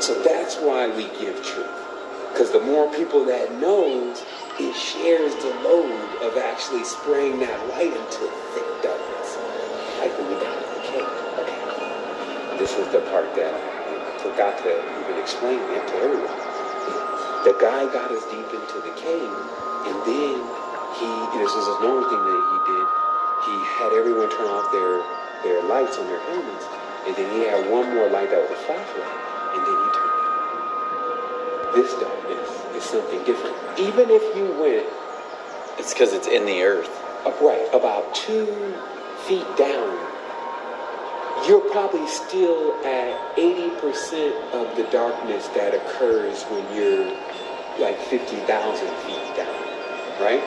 So that's why we give truth. Because the more people that knows, it shares the load of actually spraying that light into thick darkness. Like when we got the. Okay. This is the part that I forgot to even explain it to everyone. The guy got us deep into the cave, and then he, you know, this is a normal thing that he did, he had everyone turn off their, their lights on their helmets, and then he had one more light that was a flashlight, and then he turned it. This darkness is something different. Even if you went It's because it's in the earth. upright about two feet down, you're probably still at 80% of the darkness that occurs when you're like 50,000 feet down, right?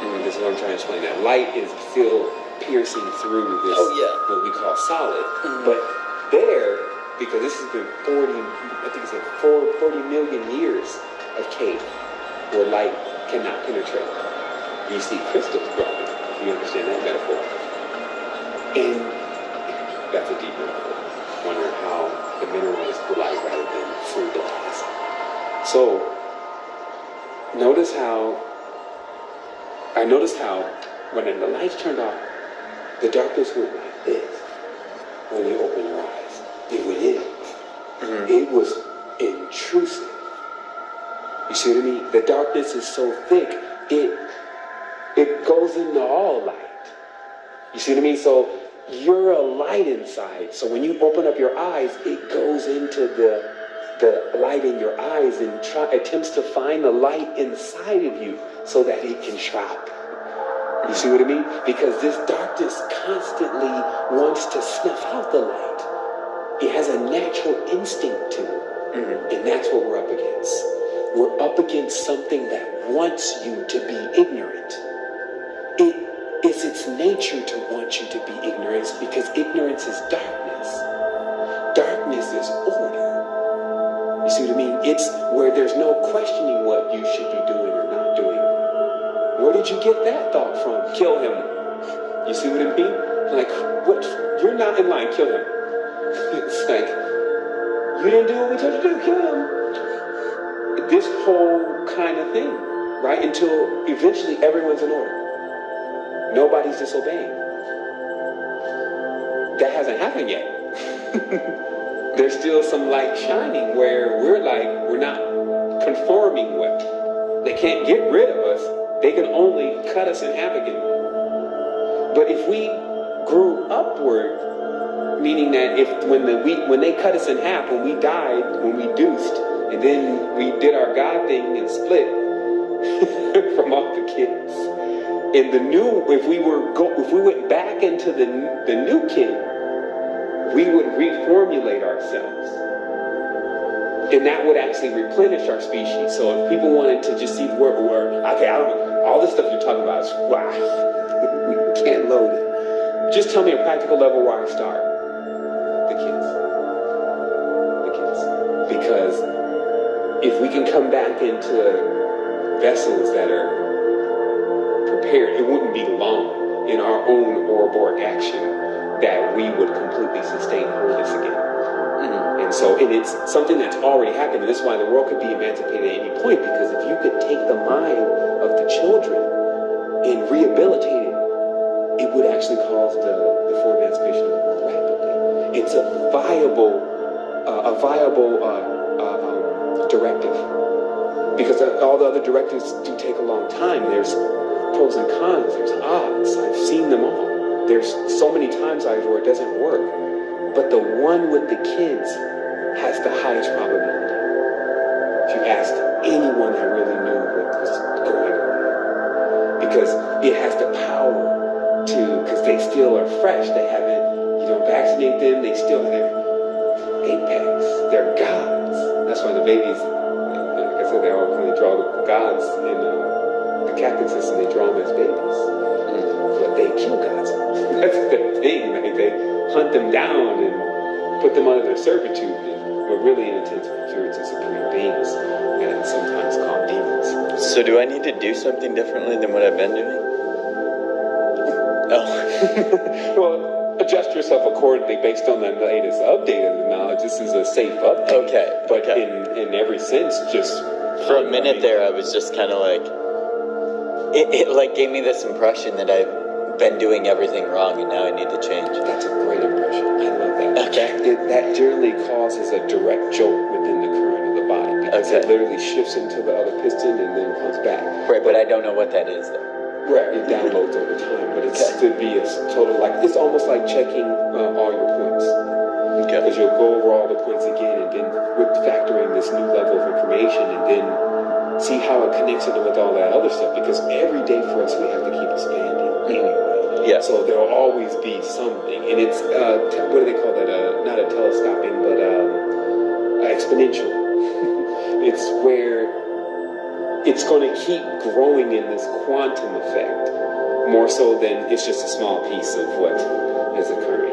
Mm, this is what I'm trying to explain. That light is still piercing through this, Oh, yeah. what we call solid. Mhm. But there, because this has been 40, I think it's like four, 40 million years of cave where light cannot penetrate. You see crystals growing, if you understand that metaphor. And that's a deep metaphor. Wonder how the mineral is light rather than through glass. So, notice how, I noticed how when the lights turned off, the darkness went like this when you open your eyes. Mhm. It was intrusive. You see what I mean? The darkness is so thick, it it goes into all light. You see what I mean? So you're a light inside. So when you open up your eyes, it goes into the the light in your eyes and try, attempts to find the light inside of you so that it can travel. You see what I mean? Because this darkness constantly wants to snuff out the light. It has a natural instinct to it. Mhm. And that's what we're up against. We're up against something that wants you to be ignorant. It is its nature to want you to be ignorant because ignorance is darkness. Darkness is order. You see what I mean? It's where there's no questioning what you should be doing or not doing. Where did you get that thought from? Kill him. You see what I mean? Like, what? You're not in line. Kill him. It's like, you didn't do what we told you to do. Kill him. This whole kind of thing, right? Until eventually everyone's in order. Nobody's disobeying. That hasn't happened yet. There's still some light shining where we're like, we're not conforming with. They can't get rid of us. They can only cut us in half again. But if we grew upward, meaning that if when the we when they cut us in half, when we died, when we deuced, and then we did our God thing and split from all the kids. And the new, if we were go, if we went back into the the new kid, we would reformulate ourselves. And that would actually replenish our species. So if people wanted to just see where we were, okay, I don't all this stuff you're talking about is wow. we can't load it. Just tell me a practical level where I start. If we can come back into vessels that are prepared, it wouldn't be long in our own Ouroboros action that we would completely sustain wholeness again. Mhm. And so, and it's something that's already happened. And this is why the world could be emancipated at any point. Because if you could take the mind of the children and rehabilitate it, it would actually cause the, the full emancipation of the world rapidly. It's a viable, uh, a viable uh, directive. Because all the other directives do take a long time. There's pros and cons. There's odds. I've seen them all. There's so many times I've where it doesn't work. But the one with the kids has the highest probability. If you ask anyone that really knew what was going on. Because it has the power to, because they still are fresh. They haven't, you don't vaccinate them. They still have apex. They're gods. The babies, like I said, they all really draw the gods in uh, the Catholic system. They draw them as babies. But they kill gods. That's the thing. Like they hunt them down and put them under their servitude. And we're really in intense purity to supreme beings and sometimes called demons. So do I need to do something differently than what I've been doing? Oh. well, adjust your stuff accordingly based on the latest updated knowledge. This is a safe update. Okay, But okay. in in every sense, just For a minute there, I was just kind of like, it, it like gave me this impression that I've been doing everything wrong and now I need to change. That's a great impression. I love that. Okay. That, it, that generally causes a direct jolt within the current of the body because it literally shifts into the other piston and then comes back. Right, but I don't know what that is though. Right, it downloads over time, but it's Okay. to be a total like it's almost like checking uh, all your points because you'll go over all the points again and then with factoring this new level of information and then see how it connects into with all that other stuff because every day for us we have to keep expanding anyway. Yeah. So there will always be something, and it's uh, what do they call that? Uh, not a telescoping, but um, exponential. it's where it's going to keep growing in this quantum effect more so than it's just a small piece of what is occurring.